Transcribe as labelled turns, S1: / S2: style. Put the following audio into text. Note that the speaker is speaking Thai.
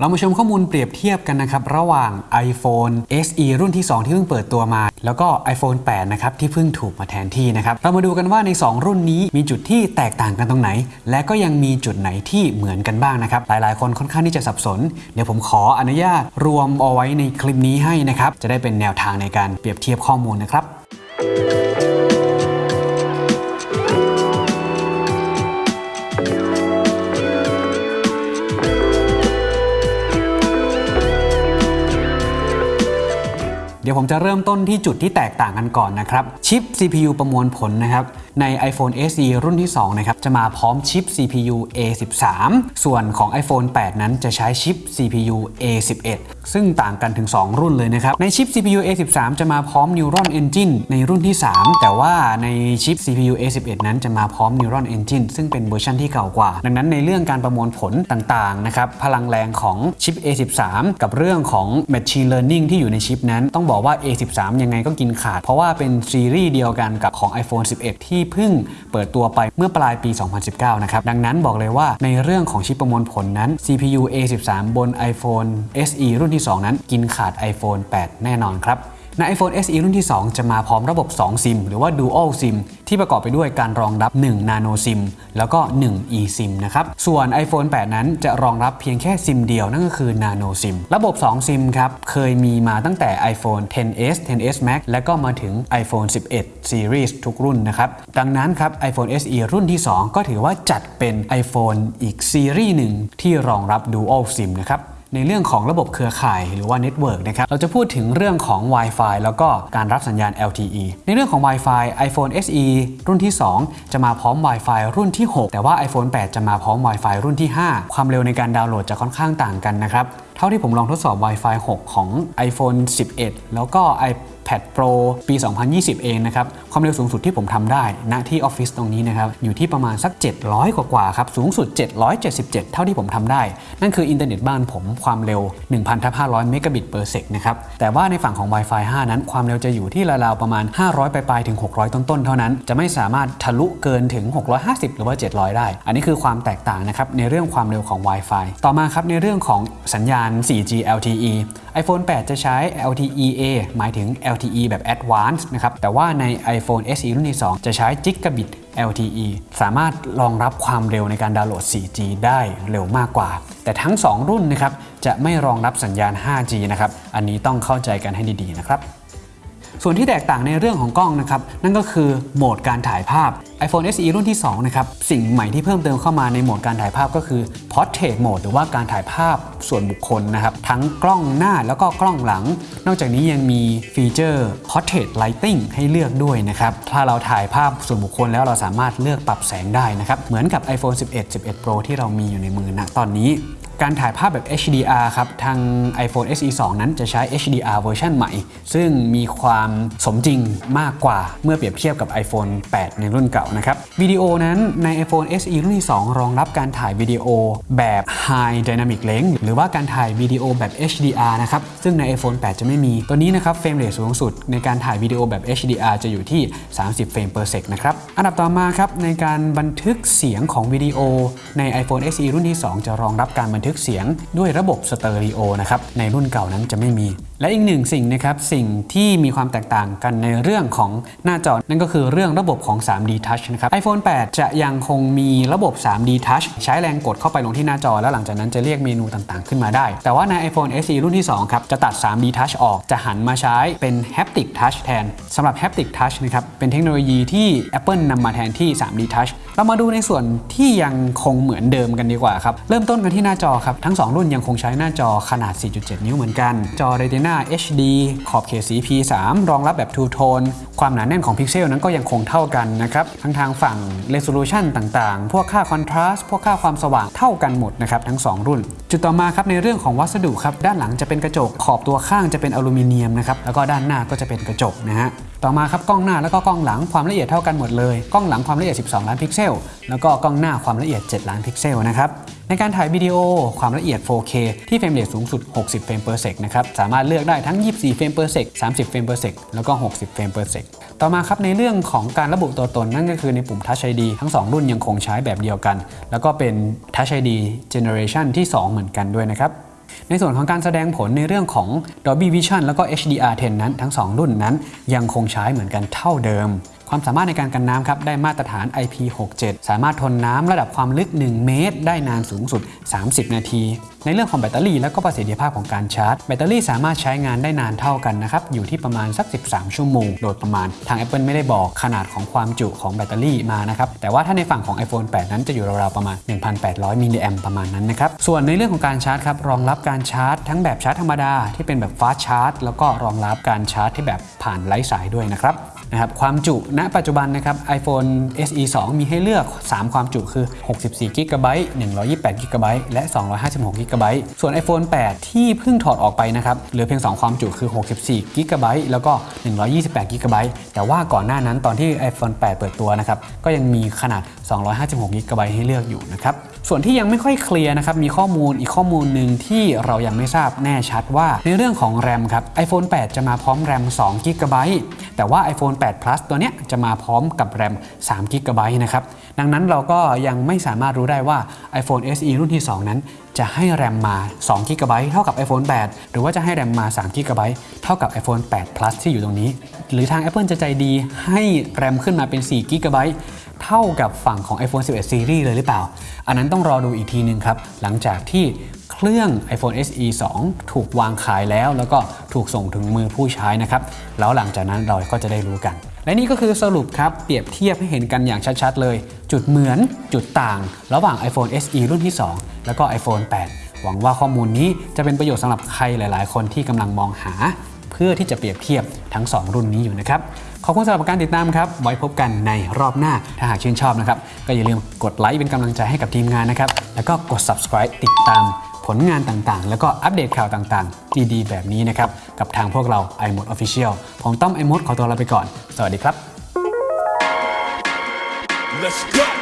S1: เรามาชมข้อมูลเปรียบเทียบกันนะครับ ระหว่าง iPhone SE รุ่นที่ 2 ที่เพิ่งเปิดตัวมา แล้วก็ iPhone 8 นะครับ ที่เพิ่งถูกมาแทนที่นะครับ เรามาดูกันว่าใน 2 รุ่นนี้มีจุดที่แตกต่างกันตรงไหน และก็ยังมีจุดไหนที่เหมือนกันบ้างนะครับ หลายๆ คนค่อนข้างที่จะสับสน เดี๋ยวผมขออนุญาตรวมเอาไว้ในคลิปนี้ให้นะครับ จะได้เป็นแนวทางในการเปรียบเทียบข้อมูลนะครับ ดี๋ยวผมจะเริ่มต้นที่จุดที่แตกต่างกันก่อนนะครับ ชิป CPU ประมวลผลนะครับ ใน iPhone SE รุ่นที่ 2 นะครับ จะมาพร้อมชิป CPU A13 ส่วนของ iPhone 8 นั้นจะใช้ชิป CPU A11 ซึ่งต่างกันถึง 2 รุ่นเลยนะครับ ในชิป CPU A13 จะมาพร้อม Neuron Engine ในรุ่นที่ 3 แต่ว่าในชิป CPU A11 นั้นจะมาพร้อม Neuron Engine ซึ่งเป็นเวอร์ชันที่เก่ากว่า ดังนั้นในเรื่องการประมวลผลต่างๆนะครับพลังแรงของชิป A13 กับเรื่องของ Machine Learning ที่อยู่ในชิปนั้นต้องบอกว่า A13 ยังไงก็กินขาด เพราะว่าเป็นซีรีส์เดียวกันกับของ iPhone 11 ที่เพิ่งเปิดตัวไปเมื่อปลายปี 2019 นะครับ ดังนั้นบอกเลยว่าในเรื่องของชิปประมวลผลนั้น CPU A13 บน iPhone SE รุ่นที่ 2 นั้น กินขาด iPhone 8 แน่นอนครับ ใน iPhone SE รุ่นที่ 2 จะมาพร้อมระบบ 2 ซิม หรือว่า Dual SIM ที่ประกอบไปด้วยการรองรับ 1 Nano SIM แล้วก็ 1 eSIM นะครับ ส่วน iPhone 8 นั้นจะรองรับเพียงแค่ซิมเดียว นั่นก็คือ Nano SIM ระบบ 2 ซิมครับ เคยมีมาตั้งแต่ iPhone 10s 10s Max และก็มาถึง iPhone 11 Series ทุกรุ่นนะครับ ดังนั้นครับ iPhone SE รุ่นที่ 2 ก็ถือว่าจัดเป็น iPhone อีกซีรีส์หนึ่งที่รองรับ Dual SIM นะครับ ในเรื่องของระบบเครือข่ายหรือว่า network นะครับ เราจะพูดถึงเรื่องของ Wi-Fi แล้วก็การรับสัญญาณ LTE ในเรื่องของ Wi-Fi iPhone SE รุ่นที่ 2 จะมาพร้อม Wi-Fi รุ่นที่ 6 แต่ว่า iPhone 8 จะมาพร้อม Wi-Fi รุ่นที่ 5 ความเร็วในการดาวน์โหลดจะค่อนข้างต่างกันนะครับ เท่าที่ผมลองทดสอบ Wi-Fi 6 ของ iPhone 11 แล้วก็ iPad Pro ปี 2020 เองนะครับ ความเร็วสูงสุดที่ผมทำได้ณที่ออฟฟิศตรงนี้นะครับ อยู่ที่ประมาณสัก 700 กว่าๆครับ สูงสุด 777 เท่าที่ผมทำได้ นั่นคืออินเทอร์เน็ตบ้านผมความเร็ว1,500 เมกะบิต per sec นะครับ แต่ว่าในฝั่งของ Wi-Fi 5 นั้นความเร็วจะอยู่ที่ราวๆประมาณ 500 ปลายๆถึง 600 ต้นๆ เท่านั้น จะไม่สามารถทะลุเกินถึง 650 หรือว่า 700 ได้ อันนี้คือความแตกต่างนะครับในเรื่องความเร็วของ Wi-Fi ต่อมาครับในเรื่องของสัญญาณ 4G LTE iPhone 8 จะใช้ LTE-A หมายถึง LTE แบบ Advanced นะครับ แต่ว่าใน iPhone SE รุ่นที่ 2 จะใช้ Gigabit LTE สามารถรองรับความเร็วในการดาวน์โหลด 4G ได้เร็วมากกว่า แต่ทั้ง 2 รุ่นนะครับ จะไม่รองรับสัญญาณ 5G นะครับ อันนี้ต้องเข้าใจกันให้ดีๆนะครับ ส่วนที่แตกต่างในเรื่องของกล้องนะครับนั่นก็คือโหมดการถ่ายภาพ iPhone SE รุ่นที่2นะครับสิ่งใหม่ที่เพิ่มเติมเข้ามาในโหมดการถ่ายภาพก็คือ Portrait Mode หรือว่าการถ่ายภาพส่วนบุคคลนะครับทั้งกล้องหน้าแล้วก็กล้องหลัง นอกจากนี้ยังมีฟีเจอร์ Portrait Lighting ให้เลือกด้วยนะครับถ้าเราถ่ายภาพส่วนบุคคลแล้วเราสามารถเลือกปรับแสงได้นะครับเหมือนกับ iPhone 11 11 Pro ที่เรามีอยู่ในมือณตอนนี้ การถ่ายภาพแบบ HDR ครับ ทาง iPhone SE 2 นั้นจะใช้ HDR เวอร์ชันใหม่ ซึ่งมีความสมจริงมากกว่าเมื่อเปรียบเทียบกับ iPhone 8 ในรุ่นเก่านะครับ วิดีโอนั้นใน iPhone SE รุ่นที่ 2 รองรับการถ่ายวิดีโอแบบ High Dynamic Range หรือว่าการถ่ายวิดีโอแบบ HDR นะครับ ซึ่งใน iPhone 8 จะไม่มี ตัวนี้นะครับ frame rate สูงสุดในการถ่ายวิดีโอแบบ HDR จะอยู่ที่ 30 เฟรม per sec นะครับ อันดับต่อมาครับในการบันทึกเสียงของวิดีโอใน iPhone SE รุ่นที่ 2 จะรองรับการบันทึกเสียงด้วยระบบสเตอริโอนะครับในรุ่นเก่านั้นจะไม่มี และอีกหนึ่งสิ่งนะครับสิ่งที่มีความแตกต่างกันในเรื่องของหน้าจอนั่นก็คือเรื่องระบบของ 3D Touch นะครับ iPhone 8 จะยังคงมีระบบ 3D Touch ใช้แรงกดเข้าไปลงที่หน้าจอ แล้วหลังจากนั้นจะเรียกเมนูต่างๆ ขึ้นมาได้ แต่ว่าใน iPhone SE รุ่นที่ 2 ครับ จะตัด 3D Touch ออกจะหันมาใช้เป็น Haptic Touch แทนสำหรับ Haptic Touch นะครับเป็นเทคโนโลยีที่ Apple นำมาแทนที่ 3D Touch เรามาดูในส่วนที่ยังคงเหมือนเดิมกันดีกว่าครับเริ่มต้นกันที่หน้าจอครับทั้ง 2 รุ่นยังคงใช้หน้าจอขนาด 4.7 นิ้วเหมือนกันจอ Retina HD ขอบเขตสี P3 รองรับแบบ True Tone ความหนาแน่นของพิกเซลนั้นก็ยังคงเท่ากันนะครับ ทั้งทางฝั่ง Resolution ต่างๆ พวกค่า Contrast พวกค่าความสว่างเท่ากันหมดนะครับทั้ง 2 รุ่น จุดต่อมาครับในเรื่องของวัสดุครับด้านหลังจะเป็นกระจก ขอบตัวข้างจะเป็นอลูมิเนียมนะครับแล้วก็ด้านหน้าก็จะเป็นกระจกนะฮะต่อมาครับกล้องหน้าแล้วก็กล้องหลังความละเอียดเท่ากันหมดเลย กล้องหลังความละเอียด 12 ล้านพิกเซล แล้วก็กล้องหน้าความละเอียด 7 ล้านพิกเซลนะครับ ในการถ่ายวิดีโอความละเอียด 4K ที่ frame rate สูงสุด 60 เฟรม per sec นะครับ สามารถเลือกได้ทั้ง 24 เฟรม per sec 30 เฟรม per sec แล้วก็ 60 เฟรม per sec ต่อมาครับในเรื่องของการระบุตัวตนนั่นก็คือในปุ่ม Touch ID ทั้ง 2 รุ่นยังคงใช้แบบเดียวกัน แล้วก็เป็น Touch ID Generation ที่ 2 เหมือนกันด้วยนะครับในส่วนของการแสดงผลในเรื่องของ Dolby Vision แล้วก็ HDR10 นั้นทั้ง 2 รุ่นนั้นยังคงใช้เหมือนกันเท่าเดิม ความสามารถในการกันน้ำครับได้มาตรฐาน IP67 สามารถทนน้ำระดับความลึก 1 เมตร ได้นานสูงสุด 30 นาที ในเรื่องของแบตเตอรี่และก็ประสิทธิภาพของการชาร์จ แบตเตอรี่สามารถใช้งานได้นานเท่ากันนะครับอยู่ที่ประมาณสัก 13 ชั่วโมง โดยประมาณ ทาง Apple ไม่ได้บอกขนาดของความจุของแบตเตอรี่มานะครับแต่ว่าถ้าในฝั่งของ iPhone 8 นั้นจะอยู่ราวๆประมาณ 1,800มิลลิแอมประมาณนั้นนะครับส่วนในเรื่องของการชาร์จครับรองรับการชาร์จ ทั้งแบบชาร์จธรรมดาที่เป็นแบบ fast charge แล้วก็รองรับการชาร์จที่แบบผ่านไร้สายด้วยนะครับ นะครับความจุณปัจจุบันนะครับ iPhone SE 2 มีให้เลือก 3 ความจุคือ 64 g b 128 g b และ 256 g b ส่วน iPhone 8 ที่เพิ่งถอดออกไปนะครับเหลือเพียง 2 ความจุคือ 64 g b แล้วก็ 128 g b แต่ว่าก่อนหน้านั้นตอนที่ iPhone 8 เปิดตัวนะครับก็ยังมีขนาด 256 g b ให้เลือกอยู่นะครับส่วนที่ยังไม่ค่อยเคลียร์นะครับมีข้อมูลอีกข้อมูลหนึ่งที่เรายังไม่ทราบแน่ชัดว่าในเรื่องของแรมครับ iPhone 8 จะมาพร้อมแรม2 g b แต่ว่า iPhone 8 Plus ตัวเนี้ยจะมาพร้อมกับแรม3 g b นะครับ ดังนั้นเราก็ยังไม่สามารถรู้ได้ว่า iPhone SE รุ่นที่ 2 นั้น จะให้แรมมา2 g b เท่ากับ iPhone 8 หรือว่าจะให้แรมมา3 g b เท่ากับ iPhone 8 Plus ที่อยู่ตรงนี้ หรือทาง Apple จะใจดีให้แรมขึ้นมาเป็น4 g b เท่ากับฝั่งของ iPhone 11 Series เลยหรือเปล่า อันนั้นต้องรอดูอีกทีนึงครับ หลังจากที่ เครื่อง iPhone SE 2 ถูกวางขายแล้ว แล้วก็ถูกส่งถึงมือผู้ใช้นะครับ แล้วหลังจากนั้นเราก็จะได้รู้กัน และนี่ก็คือสรุปครับ เปรียบเทียบให้เห็นกันอย่างชัดๆ เลย จุดเหมือนจุดต่าง ระหว่าง iPhone SE รุ่นที่ 2 แล้วก็ iPhone 8 หวังว่าข้อมูลนี้จะเป็นประโยชน์สำหรับใครหลาย ๆ คนที่กำลังมองหา เพื่อที่จะเปรียบเทียบทั้ง 2 รุ่นนี้อยู่นะครับขอบคุณสำหรับการติดตามครับ ไว้พบกันในรอบหน้า ถ้าหากชื่นชอบนะครับ ก็อย่าลืมกดไลค์เป็นกำลังใจให้กับทีมงานนะครับ แล้วก็กด subscribe ติดตาม ผลงานต่างๆ แล้วก็อัปเดตข่าวต่างๆ ดีๆ แบบนี้นะครับ กับทางพวกเรา iMode Official ผมต้อม iMode ขอตัวลาไปก่อน สวัสดีครับ
S2: Let's go.